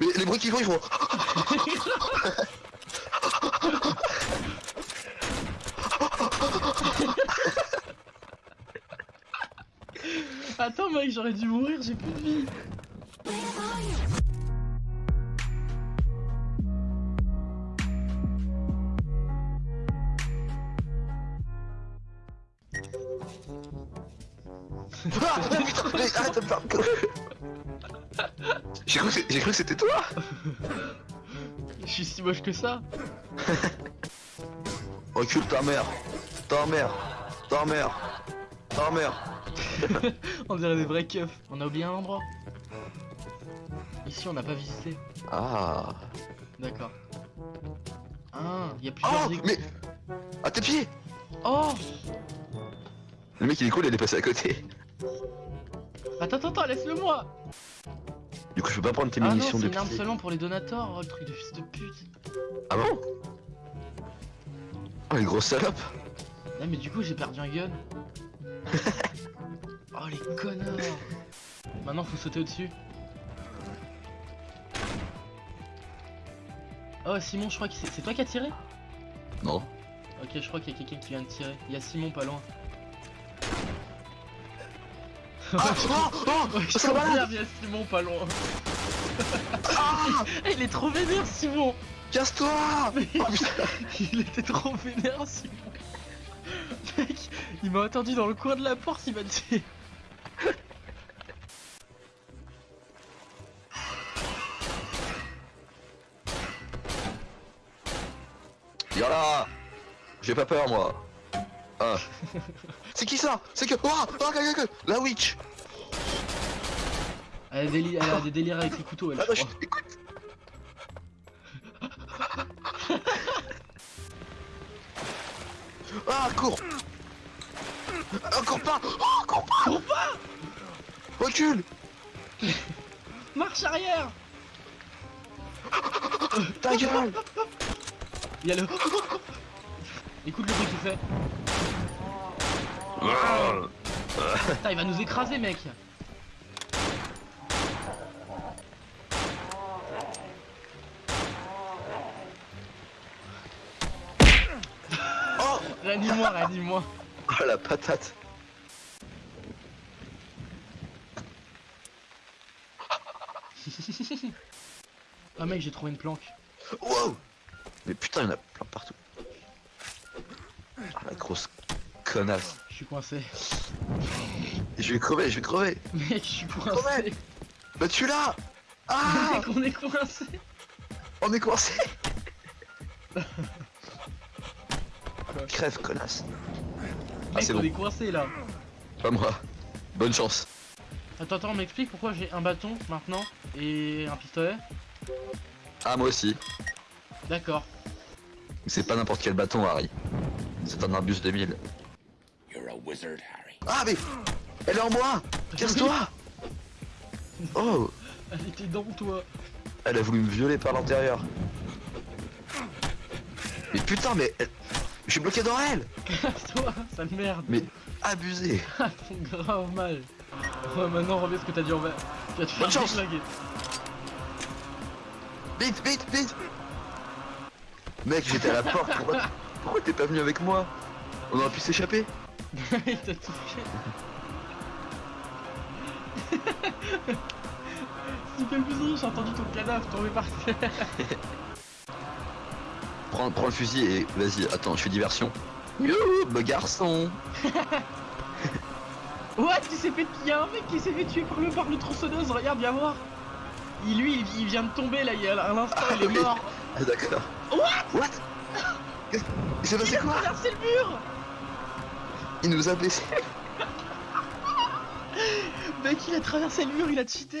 Mais les bruits qu'ils font, ils font. Attends mec, j'aurais dû mourir, j'ai plus de vie. Arrête de me faire J'ai cru que c'était toi Je suis si moche que ça. Recule ta mère Ta mère Ta mère Ta mère On dirait des vrais keufs. On a oublié un endroit. Ici on n'a pas visité. Ah D'accord. Ah, il y a plusieurs Oh. Mais À tes pieds Oh Le mec il est cool, il est passé à côté. Attends, attends, attends, laisse-le moi Du coup je peux pas prendre tes Ah non, munitions c'est de une arme seulement pour les donateurs, oh, le truc de fils de pute. Ah bon? Oh les grosses salopes Ah mais du coup j'ai perdu un gun. oh les connards Maintenant faut sauter au-dessus. Oh Simon je crois que c'est c'est toi qui as tiré? Non. Ok je crois qu'il y a quelqu'un qui vient de tirer. Il y a Simon pas loin. Ah Oh Oh je Ça va. confirme, il y a Simon pas loin. Ah. Il est trop vénère Simon. Casse-toi. Oh Il était trop vénère Simon. Mec, il m'a attendu dans le coin de la porte, il m'a dit. Viens là. J'ai pas peur moi Ah. C'est qui ça? C'est que... Oh Oh La witch. Elle a, des déli- elle a des délires avec les couteaux, elle, Ah je non, je crois. Ah cours. Ah cours pas. Oh cours pas. Cours pas. Recule. Marche arrière. Ta gueule. Il y a le... Écoute le bruit qu'il fait. Putain, il va nous écraser, mec Oh Réanime-moi, réanime-moi Oh la patate Ah mec, j'ai trouvé une planque. Wow Mais putain, il y en a plein partout. Ah la grosse connasse. Je suis coincé. Je vais crever, je vais crever Mec, je suis coincé. Bah tu là Ah Mec, on est coincé. On est coincé Crève, connasse. Ah, Mec, c'est on bon. est coincé là. Pas moi. Bonne chance. Attends, attends, m'explique pourquoi j'ai un bâton maintenant et un pistolet. Ah, moi aussi. D'accord. C'est pas n'importe quel bâton, Harry. C'est un Arbus 2000. Wizard, Harry. Ah, mais Elle est en moi Casse-toi Oh Elle était dans toi. Elle a voulu me violer par l'intérieur. Mais putain, mais elle- Je suis bloqué dans elle toi, sale merde. Mais abusé Ah, ton grave mal. Ouais, maintenant, reviens ce que t'as dit en bas. Tu vas te faire Bonne chance. Vite, vite, vite Mec, j'étais à la porte, pourquoi, pourquoi t'es pas venu avec moi? On aurait pu s'échapper Il t'a touché. C'est quel plus j'ai entendu ton cadavre tomber par terre. prends, prends le fusil et vas-y, attends, je fais diversion. Youhou, beau garçon What Il s'est fait. Il y a un mec qui s'est fait tuer par le par le tronçonneuse, regarde, viens voir. Il, lui, il, il vient de tomber là, il y a un instant, il est oui. mort. Ah d'accord. What? What? Qu'est-ce- Il s'est Il passé a quoi? traversé le mur Il nous a blessés. Mec, il a traversé le mur, il a cheaté